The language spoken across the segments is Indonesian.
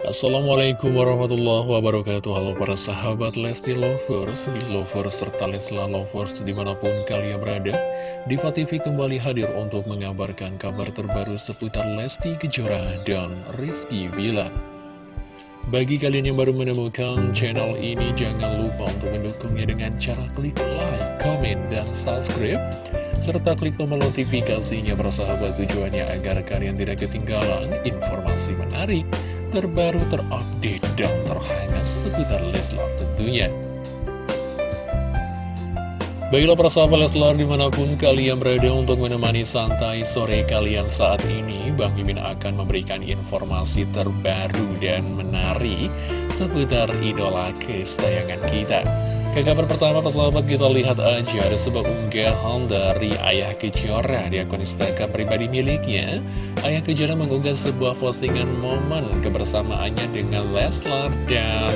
Assalamualaikum warahmatullahi wabarakatuh. Halo para sahabat Lesti Lovers, Lovers, serta Lesla Lovers di mana pun kalian berada Diva TV kembali hadir untuk mengabarkan kabar terbaru seputar Lesti Kejora dan Rizky Bilar Bagi kalian yang baru menemukan channel ini jangan lupa untuk mendukungnya dengan cara klik like, comment, dan subscribe serta klik tombol notifikasinya persahabat tujuannya agar kalian tidak ketinggalan informasi menarik terbaru, terupdate, dan terhangat seputar Leslar tentunya. Baiklah persahabat Leslar di mana pun kalian berada untuk menemani santai sore kalian saat ini Bang Mimin akan memberikan informasi terbaru dan menarik seputar idola kesayangan kita ke kabar pertama persahabat kita lihat aja ada sebuah unggahan dari Ayah Kejora. Di akun Instagram pribadi miliknya Ayah Kejora mengunggah sebuah postingan momen kebersamaannya dengan Leslar dan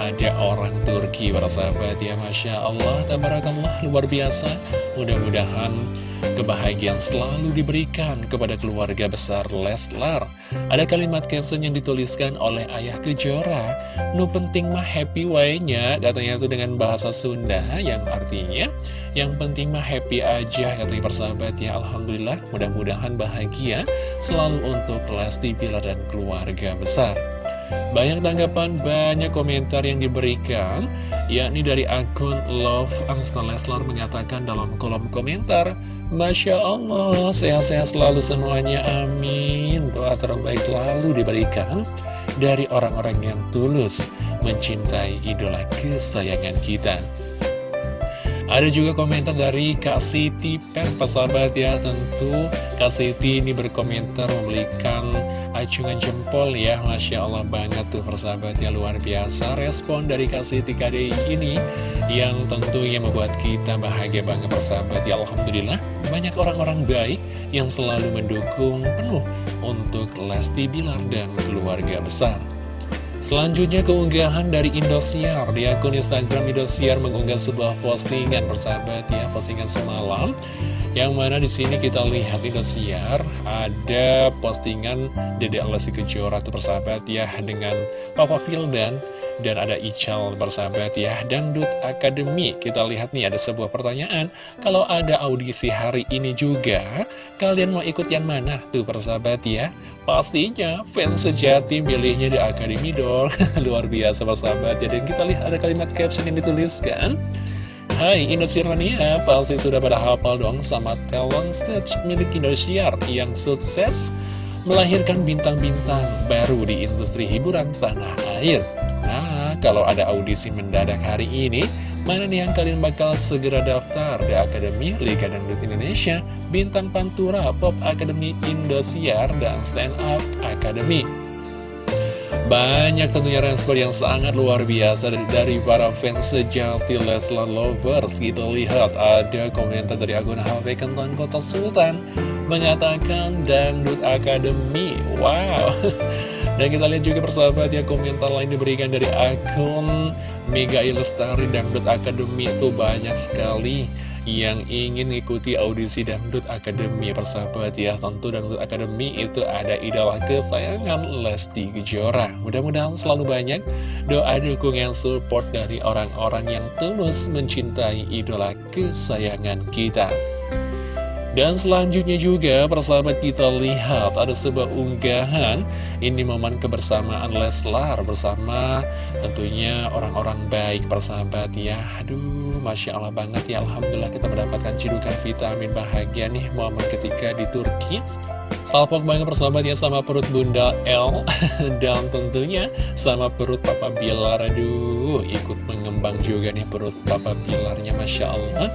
ada orang Turki para sahabat. Ya Masya Allah tabarakallah luar biasa. Mudah-mudahan kebahagiaan selalu diberikan kepada keluarga besar Leslar. Ada kalimat caption yang dituliskan oleh Ayah Kejora nu penting mah happy way-nya katanya itu dengan bahasa Sunda yang artinya yang penting mah happy aja katanya persahabat ya Alhamdulillah mudah-mudahan bahagia selalu untuk Lesti Pilar dan keluarga besar. Banyak tanggapan, banyak komentar yang diberikan yakni dari akun Love Angskon Leslar mengatakan dalam kolom komentar Masya Allah, sehat-sehat selalu semuanya, amin. Doa terbaik selalu diberikan dari orang-orang yang tulus mencintai idola kesayangan kita. Ada juga komentar dari Kak Siti Pen, persahabat ya. Tentu Kak Siti ini berkomentar memberikan acungan jempol ya Masya Allah banget tuh persahabat ya Luar biasa respon dari Kak Siti KDI ini Yang tentunya membuat kita bahagia banget persahabat. Ya Alhamdulillah Banyak orang-orang baik yang selalu mendukung penuh untuk Lesti Bilar dan keluarga besar Selanjutnya keunggahan dari Indosiar. Di akun Instagram Indosiar mengunggah sebuah postingan persahabat ya Postingan semalam. Yang mana di sini kita lihat Indosiar Ada postingan Dede Alessi Kejora tuh persahabat ya Dengan Papa Fildan dan ada Ical bersahabat ya Dangdut Akademi. Kita lihat nih ada sebuah pertanyaan. Kalau ada audisi hari ini juga Kalian mau ikut yang mana? Tuh persahabat ya. Pastinya fans sejati milihnya di Akademi dong. Luar biasa persahabat ya. Dan kita lihat ada kalimat caption yang dituliskan. Hai Indosiar pasti sudah pada hafal dong sama talent stage milik Indosiar yang sukses melahirkan bintang-bintang baru di industri hiburan tanah air. Kalau ada audisi mendadak hari ini, mana nih yang kalian bakal segera daftar di Akademi Liga Dangdut Indonesia, Bintang Pantura, Pop Academy Indosiar, dan Stand Up Academy. Banyak tentunya respon yang sangat luar biasa dari, para fans sejati Leslar Lovers. Kita lihat ada komentar dari akun HP Kenton Kota Sultan Mengatakan Dangdut Academy Wow Dan kita lihat juga persahabat ya komentar lain diberikan dari akun Mega Ilestari Dangdut Academy itu banyak sekali yang ingin mengikuti audisi Dangdut Academy persahabat ya. Tentu Dangdut Academy itu ada idola kesayangan Lesti Kejora. Mudah-mudahan selalu banyak doa dukungan support dari orang-orang yang tulus mencintai idola kesayangan kita dan selanjutnya juga persahabat kita lihat ada sebuah unggahan. Ini momen kebersamaan Leslar bersama tentunya orang-orang baik persahabat ya. Aduh Masya Allah banget ya. Alhamdulillah kita mendapatkan cidukan vitamin bahagia nih momen ketika di Turki. Salpok banget persahabat ya sama perut Bunda L. Dan tentunya sama perut Papa Bilar. Aduh ikut mengembang juga nih perut Papa Bilarnya Masya Allah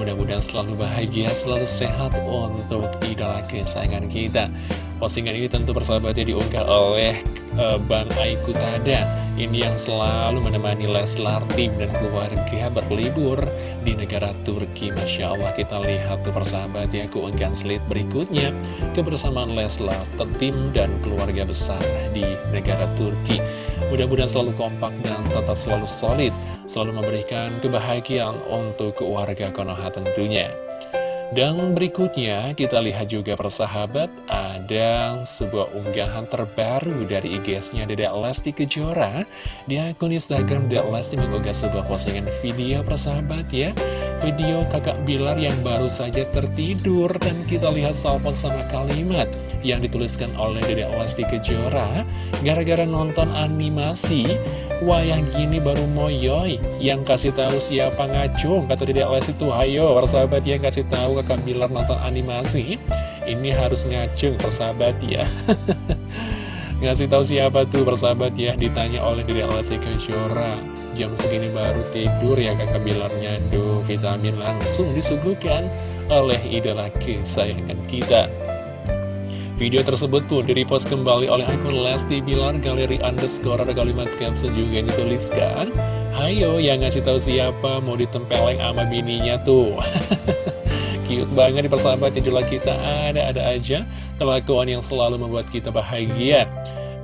Mudah-mudahan selalu bahagia, selalu sehat untuk idola kesayangan kita. Postingan ini tentu persahabatnya diunggah oleh uh, Bang Aiku Tada Ini yang selalu menemani Leslar tim dan keluarga berlibur di negara Turki. Masya Allah kita lihat tuh persahabat ya keunggahan slide berikutnya. Kebersamaan Leslar, tim dan keluarga besar di negara Turki. Mudah-mudahan selalu kompak dan tetap selalu solid Selalu memberikan kebahagiaan untuk keluarga Konoha tentunya Dan berikutnya kita lihat juga persahabat ada sebuah unggahan terbaru dari IG-nya Dedek Lesti Kejora. Di akun Instagram Dedek Lesti mengunggah sebuah postingan video persahabat ya Video kakak Bilar yang baru saja tertidur Dan kita lihat salpon sama kalimat yang dituliskan oleh Dedek Lesti Kejora. Gara-gara nonton animasi Wah yang gini baru moyoy. Yang kasih tahu siapa ngacung Kata Dedek Lesti tuh hayo persahabat yang kasih tahu kakak Bilar nonton animasi. Ini harus ngacung persahabat ya Ngasih tahu siapa tuh persahabat ya Ditanya oleh Dedek Lesti Kejora. Jam segini baru tidur ya kakak Bilarnya Duh vitamin langsung disuguhkan oleh idola kesayangan kita. Video tersebut pun direpost kembali oleh akun Lesti Bilar Galeri Underscore ada kalimat caption juga yang dituliskan. Hayo yang ngasih tahu siapa mau ditempeleng sama bininya tuh Cute banget di persahabat judul kita ada-ada aja. Kelakuan yang selalu membuat kita bahagia.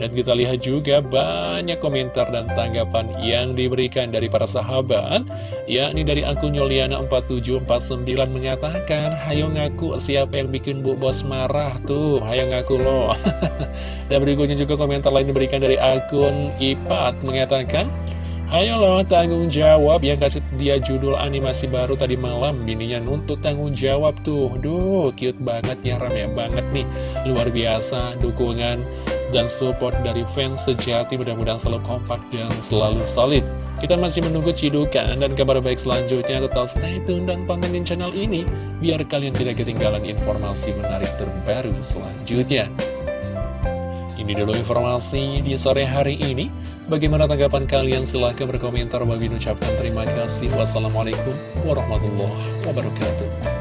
Dan kita lihat juga banyak komentar dan tanggapan yang diberikan dari para sahabat. Yakni dari akun Yuliana4749 mengatakan Hayo ngaku siapa yang bikin Bu Bos marah tuh? Hayo ngaku loh. Dan berikutnya juga komentar lain diberikan dari akun Ipat mengatakan Ayo loh tanggung jawab. Yang kasih dia judul animasi baru tadi malam. Bininya nuntut tanggung jawab tuh. Duh cute banget ya rame banget nih. Luar biasa dukungan dan support dari fans sejati. Mudah-mudahan selalu kompak dan selalu solid. Kita masih menunggu cidukan dan kabar baik selanjutnya. Tetap stay tune dan pantengin channel ini biar kalian tidak ketinggalan informasi menarik terbaru selanjutnya. Ini dulu informasi di sore hari ini bagaimana tanggapan kalian? Silahkan berkomentar. Bagi ucapkan terima kasih. Wassalamualaikum warahmatullahi wabarakatuh